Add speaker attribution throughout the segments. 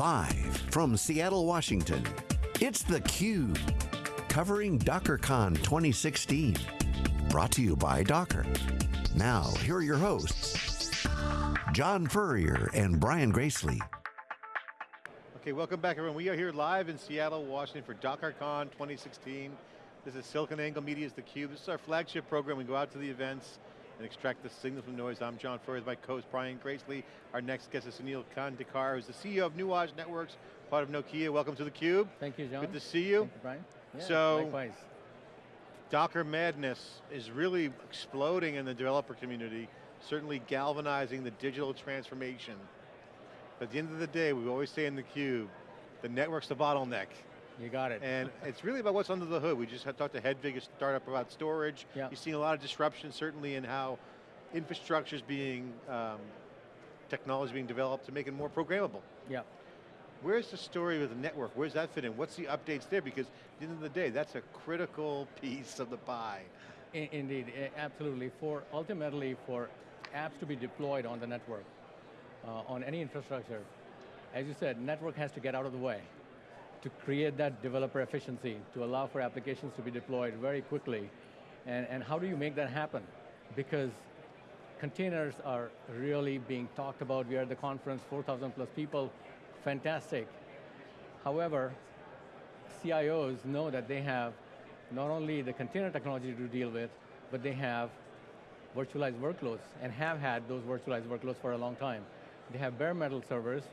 Speaker 1: Live from Seattle, Washington, it's theCUBE. Covering DockerCon 2016. Brought to you by Docker. Now, here are your hosts, John Furrier and Brian Gracely.
Speaker 2: Okay, welcome back everyone. We are here live in Seattle, Washington for DockerCon 2016. This is SiliconANGLE Media's theCUBE. This is our flagship program. We go out to the events, and extract the signal from noise. I'm John Furrier, my co-host Brian Gracely. Our next guest is Sunil Khandekar, who's the CEO of Nuage Networks, part of Nokia. Welcome to theCUBE.
Speaker 3: Thank you, John.
Speaker 2: Good to see you.
Speaker 3: Thank you, Brian. Yeah,
Speaker 2: so,
Speaker 3: likewise.
Speaker 2: Docker madness is really exploding in the developer community, certainly galvanizing the digital transformation. But at the end of the day, we always say in theCUBE, the network's the bottleneck.
Speaker 3: You got it.
Speaker 2: And it's really about what's under the hood. We just had talked to Hedvig, a startup about storage.
Speaker 3: Yeah.
Speaker 2: You've seen a lot of disruption, certainly in how infrastructure is being, um, technology being developed to make it more programmable.
Speaker 3: Yeah.
Speaker 2: Where's the story with the network? Where's that fit in? What's the updates there? Because at the end of the day, that's a critical piece of the pie.
Speaker 3: In, indeed, absolutely. For ultimately, for apps to be deployed on the network, uh, on any infrastructure, as you said, network has to get out of the way to create that developer efficiency, to allow for applications to be deployed very quickly. And, and how do you make that happen? Because containers are really being talked about. We are at the conference, 4,000 plus people, fantastic. However, CIOs know that they have not only the container technology to deal with, but they have virtualized workloads and have had those virtualized workloads for a long time. They have bare metal servers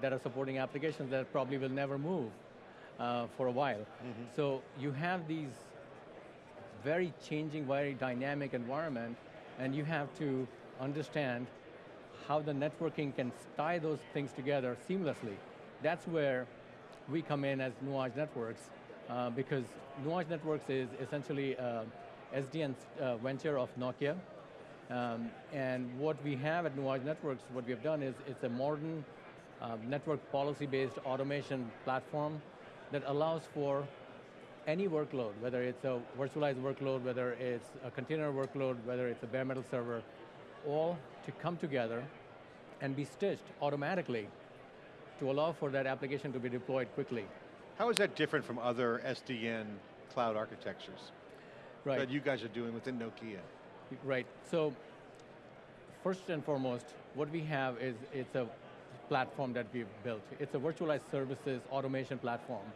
Speaker 3: that are supporting applications that probably will never move uh, for a while. Mm -hmm. So you have these very changing, very dynamic environment, and you have to understand how the networking can tie those things together seamlessly. That's where we come in as Nuage Networks, uh, because Nuage Networks is essentially uh, SDN uh, venture of Nokia. Um, and what we have at Nuage Networks, what we have done is it's a modern uh, network policy-based automation platform that allows for any workload, whether it's a virtualized workload, whether it's a container workload, whether it's a bare metal server, all to come together and be stitched automatically to allow for that application to be deployed quickly.
Speaker 2: How is that different from other SDN cloud architectures
Speaker 3: right.
Speaker 2: that you guys are doing within Nokia?
Speaker 3: Right, so first and foremost, what we have is it's a platform that we've built. It's a virtualized services automation platform.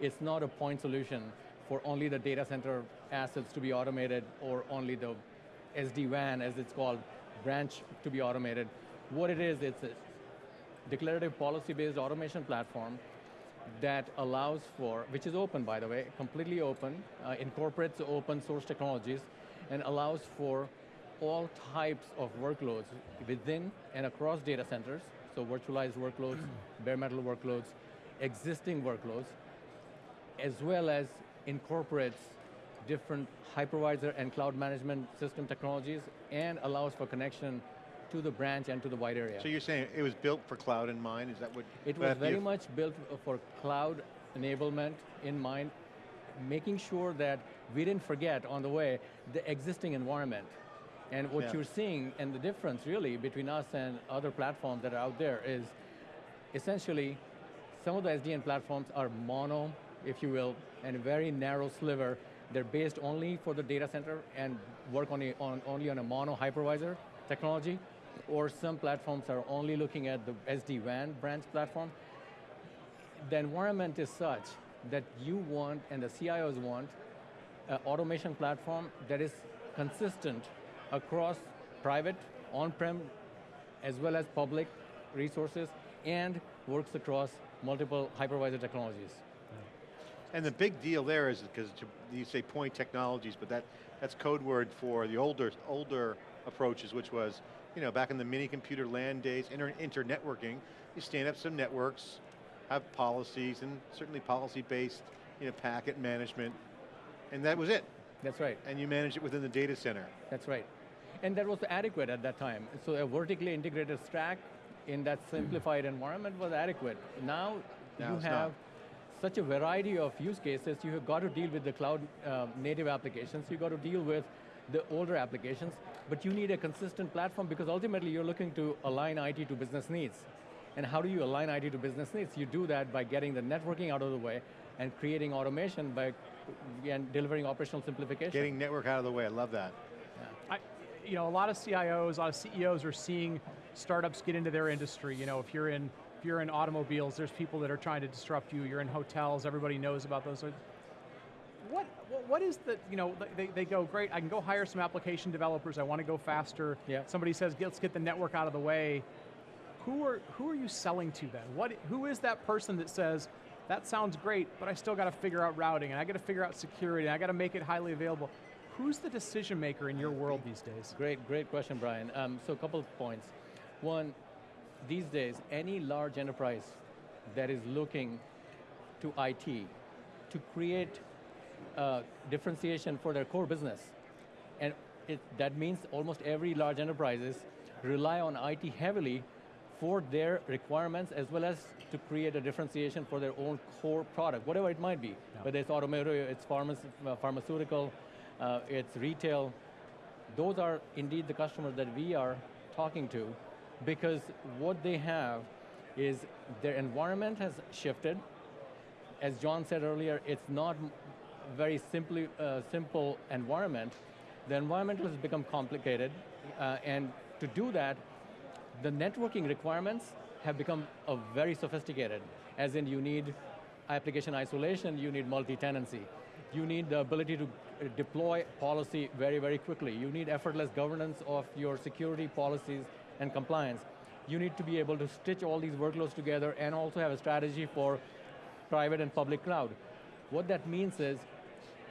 Speaker 3: It's not a point solution for only the data center assets to be automated or only the SD-WAN, as it's called, branch to be automated. What it is, it's a declarative policy-based automation platform that allows for, which is open by the way, completely open, uh, incorporates open source technologies, and allows for all types of workloads within and across data centers, so virtualized workloads, bare metal workloads, existing workloads, as well as incorporates different hypervisor and cloud management system technologies and allows for connection to the branch and to the wide area.
Speaker 2: So you're saying it was built for cloud in mind, is that what?
Speaker 3: It was very much built for cloud enablement in mind, making sure that we didn't forget on the way the existing environment. And what yeah. you're seeing, and the difference really between us and other platforms that are out there is essentially some of the SDN platforms are mono, if you will, and a very narrow sliver. They're based only for the data center and work on, a, on only on a mono hypervisor technology, or some platforms are only looking at the SD-WAN branch platform. The environment is such that you want, and the CIOs want, an automation platform that is consistent across private, on-prem, as well as public resources, and works across multiple hypervisor technologies.
Speaker 2: And the big deal there is, because you say point technologies, but that, that's code word for the older, older approaches, which was, you know, back in the mini computer land days, inter, internetworking, you stand up some networks, have policies, and certainly policy-based, you know, packet management, and that was it.
Speaker 3: That's right.
Speaker 2: And you manage it within the data center.
Speaker 3: That's right. And that was adequate at that time. So a vertically integrated stack in that simplified environment was adequate. Now, now you have not such a variety of use cases, you have got to deal with the cloud uh, native applications, you've got to deal with the older applications, but you need a consistent platform because ultimately you're looking to align IT to business needs. And how do you align IT to business needs? You do that by getting the networking out of the way and creating automation by and delivering operational simplification.
Speaker 2: Getting network out of the way, I love that.
Speaker 4: You know, a lot of CIOs, a lot of CEOs are seeing startups get into their industry. You know, if you're in if you're in automobiles, there's people that are trying to disrupt you. You're in hotels, everybody knows about those. What what is the you know they, they go great? I can go hire some application developers. I want to go faster.
Speaker 3: Yeah.
Speaker 4: Somebody says let's get the network out of the way. Who are who are you selling to then? What who is that person that says that sounds great, but I still got to figure out routing and I got to figure out security. And I got to make it highly available. Who's the decision maker in your world these days?
Speaker 3: Great, great question, Brian. Um, so a couple of points. One, these days, any large enterprise that is looking to IT to create uh, differentiation for their core business, and it, that means almost every large enterprises rely on IT heavily for their requirements as well as to create a differentiation for their own core product, whatever it might be. Yeah. Whether it's automotive, it's pharma uh, pharmaceutical, uh, it's retail. Those are indeed the customers that we are talking to because what they have is their environment has shifted. As John said earlier, it's not very simply, uh, simple environment. The environment has become complicated, uh, and to do that, the networking requirements have become uh, very sophisticated, as in you need application isolation, you need multi-tenancy. You need the ability to deploy policy very, very quickly. You need effortless governance of your security policies and compliance. You need to be able to stitch all these workloads together and also have a strategy for private and public cloud. What that means is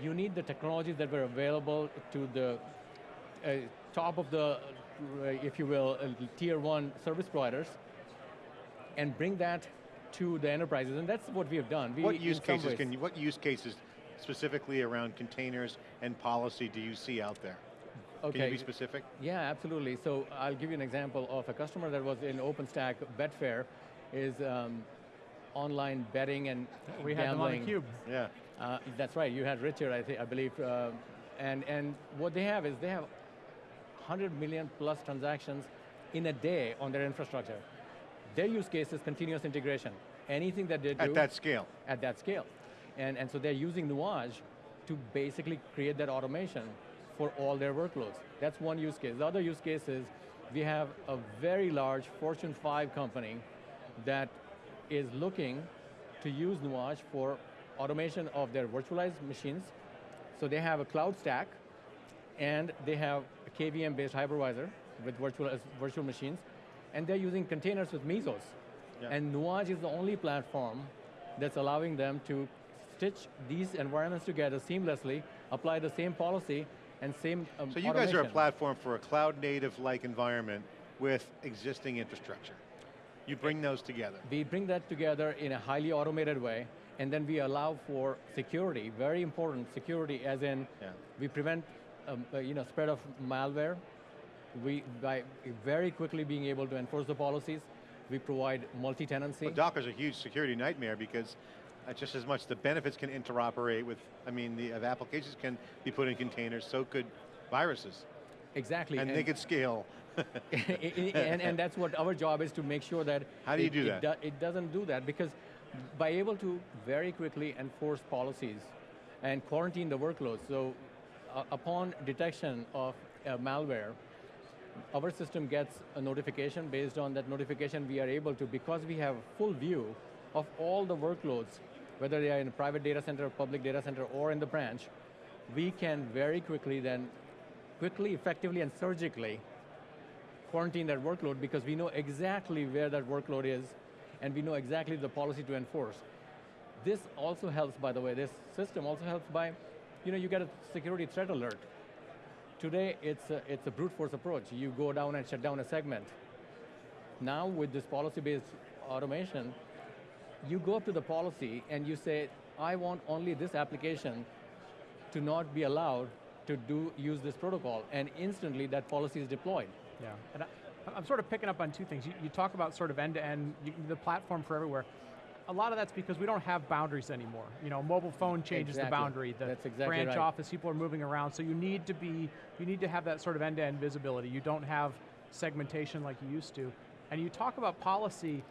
Speaker 3: you need the technologies that were available to the uh, top of the, uh, if you will, uh, tier one service providers and bring that to the enterprises, and that's what we have done. We,
Speaker 2: what use cases can you, what use cases specifically around containers and policy do you see out there? Okay. Can you be specific?
Speaker 3: Yeah, absolutely. So I'll give you an example of a customer that was in OpenStack, Betfair, is um, online betting and
Speaker 4: we
Speaker 3: gambling.
Speaker 4: had them on the cube.
Speaker 2: Yeah.
Speaker 3: Uh, that's right. You had Richard, I think, I believe, uh, and and what they have is they have 100 million plus transactions in a day on their infrastructure. Their use case is continuous integration. Anything that they do
Speaker 2: at that scale.
Speaker 3: At that scale. And, and so they're using Nuage to basically create that automation for all their workloads. That's one use case. The other use case is we have a very large Fortune 5 company that is looking to use Nuage for automation of their virtualized machines. So they have a cloud stack, and they have a KVM-based hypervisor with virtual, virtual machines, and they're using containers with Mesos. Yeah. And Nuage is the only platform that's allowing them to stitch these environments together seamlessly, apply the same policy, and same um,
Speaker 2: So you
Speaker 3: automation.
Speaker 2: guys are a platform for a cloud native-like environment with existing infrastructure. You bring those together.
Speaker 3: We bring that together in a highly automated way, and then we allow for security, very important security, as in yeah. we prevent um, uh, you know, spread of malware, we, by very quickly being able to enforce the policies, we provide multi-tenancy.
Speaker 2: Well, Docker's a huge security nightmare because just as much the benefits can interoperate with, I mean, the, the applications can be put in containers, so could viruses.
Speaker 3: Exactly.
Speaker 2: And, and they could scale.
Speaker 3: and, and, that's what our job is to make sure that
Speaker 2: How do you
Speaker 3: it,
Speaker 2: do that?
Speaker 3: It, do, it doesn't do that because by able to very quickly enforce policies and quarantine the workloads, so uh, upon detection of uh, malware, our system gets a notification. Based on that notification, we are able to, because we have full view of all the workloads, whether they are in a private data center, public data center, or in the branch, we can very quickly then, quickly, effectively, and surgically quarantine that workload because we know exactly where that workload is and we know exactly the policy to enforce. This also helps, by the way, this system also helps by, you know, you get a security threat alert. Today, it's a, it's a brute force approach. You go down and shut down a segment. Now, with this policy-based automation, you go up to the policy and you say, I want only this application to not be allowed to do use this protocol, and instantly that policy is deployed.
Speaker 4: Yeah, and I, am sort of picking up on two things. You, you talk about sort of end-to-end, -end, the platform for everywhere a lot of that's because we don't have boundaries anymore. You know, mobile phone changes
Speaker 3: exactly.
Speaker 4: the boundary. The
Speaker 3: exactly
Speaker 4: branch
Speaker 3: right.
Speaker 4: office, people are moving around. So you need to be, you need to have that sort of end-to-end -end visibility. You don't have segmentation like you used to. And you talk about policy,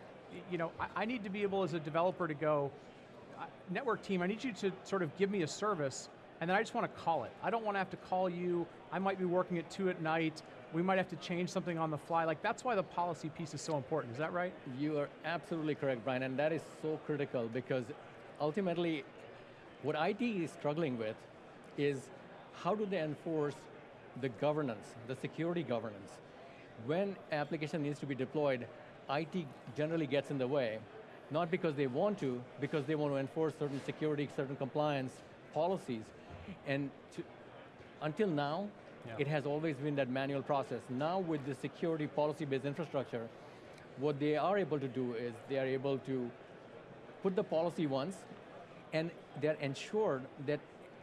Speaker 4: you know, I, I need to be able as a developer to go, "Uh, network team, I need you to sort of give me a service, and then I just want to call it. I don't want to have to call you. I might be working at two at night. We might have to change something on the fly. Like that's why the policy piece is so important. Is that right?
Speaker 3: You are absolutely correct, Brian, and that is so critical because ultimately, what IT is struggling with is how do they enforce the governance, the security governance. When application needs to be deployed, IT generally gets in the way, not because they want to, because they want to enforce certain security, certain compliance policies. And to, until now,
Speaker 4: Yeah.
Speaker 3: it has always been that manual process. Now with the security policy-based infrastructure, what they are able to do is they are able to put the policy once, and they're ensured that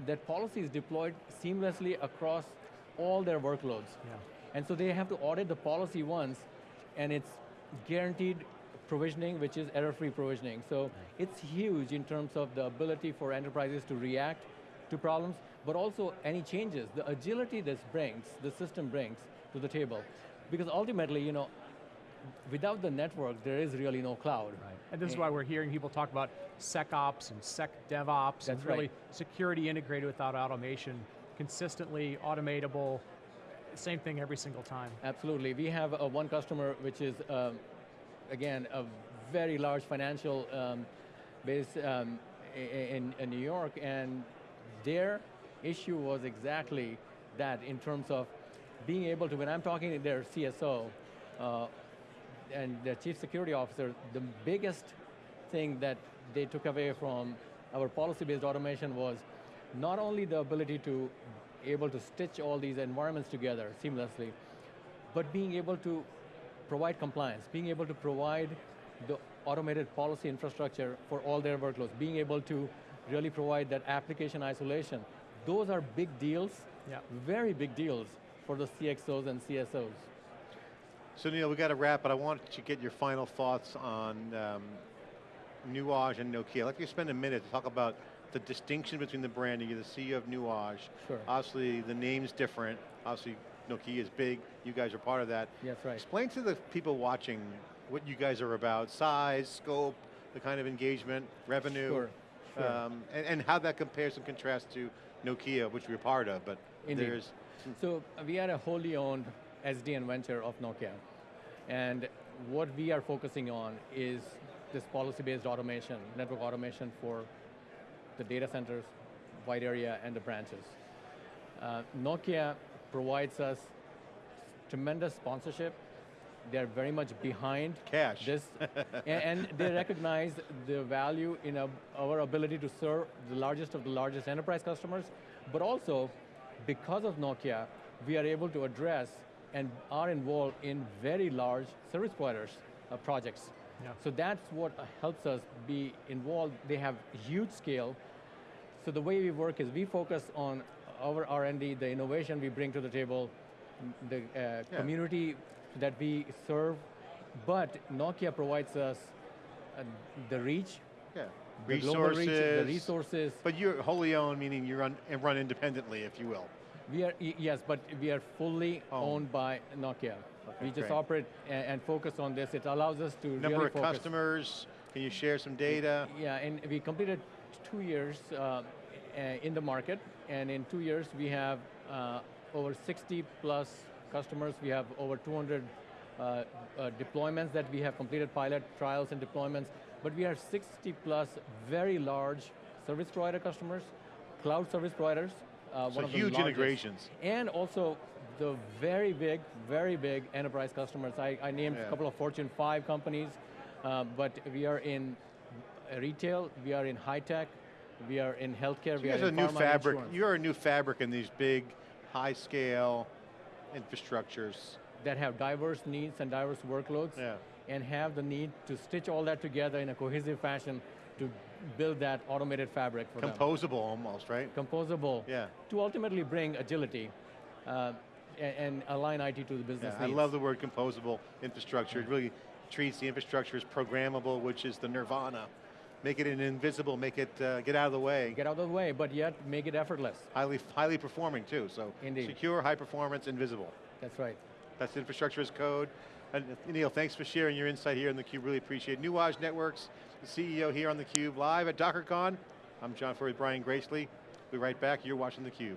Speaker 3: that policy is deployed seamlessly across all their workloads.
Speaker 4: Yeah.
Speaker 3: And so they have to audit the policy once, and it's guaranteed provisioning, which is error-free provisioning. So it's huge in terms of the ability for enterprises to react to problems, but also any changes, the agility this brings, the system brings to the table. Because ultimately, you know, without the network, there is really no cloud. Right.
Speaker 4: And this is why we're hearing people talk about SecOps and SecDevOps and really
Speaker 3: right.
Speaker 4: security integrated without automation, consistently automatable, same thing every single time.
Speaker 3: Absolutely. We have uh, one customer which is, um, again, a very large financial um, base um, in, in New York, and their issue was exactly that in terms of being able to, when I'm talking to their CSO uh, and their chief security officer, the biggest thing that they took away from our policy-based automation was not only the ability to able to stitch all these environments together seamlessly, but being able to provide compliance, being able to provide the automated policy infrastructure for all their workloads, being able to really provide that application isolation. Those are big deals,
Speaker 4: Yeah.
Speaker 3: very big deals for the CXOs and CSOs.
Speaker 2: So Neil, we got to wrap, but I want to get your final thoughts on um, Nuage and Nokia. I'd like you to spend a minute to talk about the distinction between the branding. You're the CEO of Nuage.
Speaker 3: Sure.
Speaker 2: Obviously, the name's different. Obviously, Nokia is big. You guys are part of that.
Speaker 3: Yes, right.
Speaker 2: Explain to the people watching what you guys are about, size, scope, the kind of engagement, revenue,
Speaker 3: Sure, sure.
Speaker 2: Um, and, and how that compares and contrasts to Nokia, which we're part of, but
Speaker 3: Indeed.
Speaker 2: there's,
Speaker 3: So we are a wholly owned SDN venture of Nokia. And what we are focusing on is this policy-based automation, network automation for the data centers, wide area, and the branches. Uh, Nokia provides us tremendous sponsorship. They're very much behind
Speaker 2: Cash.
Speaker 3: this, and, and they recognize the value in a, our ability to serve the largest of the largest enterprise customers, but also because of Nokia, we are able to address and are involved in very large service providers uh, projects.
Speaker 4: Yeah.
Speaker 3: So that's what helps us be involved. They have huge scale. So the way we work is we focus on our R&D, the innovation we bring to the table, the uh,
Speaker 2: Yeah.
Speaker 3: community that we serve, but Nokia provides us uh, the reach,
Speaker 2: yeah,
Speaker 3: the global reach, the
Speaker 2: resources.
Speaker 3: resources.
Speaker 2: But you're wholly owned, meaning you run, and run independently, if you will.
Speaker 3: We are, yes, but we are fully
Speaker 2: Owned.
Speaker 3: owned by Nokia.
Speaker 2: Okay,
Speaker 3: we just
Speaker 2: great.
Speaker 3: operate and, and focus on this. It allows us to
Speaker 2: Number
Speaker 3: really
Speaker 2: of
Speaker 3: focus.
Speaker 2: customers, can you share some data?
Speaker 3: Yeah, and we completed two years uh, uh, in the market, and in two years we have uh, over 60 plus customers. We have over 200 uh, uh, deployments that we have completed, pilot trials and deployments. But we have 60 plus very large service provider customers, cloud service providers. Uh,
Speaker 2: So
Speaker 3: one of
Speaker 2: huge
Speaker 3: largest.
Speaker 2: integrations.
Speaker 3: And also the very big, very big enterprise customers. I, I named
Speaker 2: Yeah.
Speaker 3: a couple of Fortune 5 companies, uh, but we are in retail, we are in high tech, we are in healthcare,
Speaker 2: So
Speaker 3: we are
Speaker 2: are a
Speaker 3: in
Speaker 2: new fabric.
Speaker 3: insurance
Speaker 2: You're a new fabric in these big, high scale infrastructures.
Speaker 3: that have diverse needs and diverse workloads
Speaker 2: Yeah.
Speaker 3: and have the need to stitch all that together in a cohesive fashion to build that automated fabric for them.
Speaker 2: Composable almost, right?
Speaker 3: Composable
Speaker 2: Yeah.
Speaker 3: to ultimately bring agility uh, and, and align IT to the business
Speaker 2: Yeah, I love the word composable infrastructure. It really treats the infrastructure as programmable, which is the nirvana. Make it an invisible, make it uh, get out of the way.
Speaker 3: Get out of the way, but yet make it effortless.
Speaker 2: Highly, highly performing too, so
Speaker 3: Indeed.
Speaker 2: secure, high performance, invisible.
Speaker 3: That's right.
Speaker 2: That's infrastructure as code. And Neil, thanks for sharing your insight here in theCUBE, really appreciate it. Nuage Networks, the CEO here on theCUBE, live at DockerCon. I'm John Furrier, Brian Gracely. We'll be right back, you're watching theCUBE.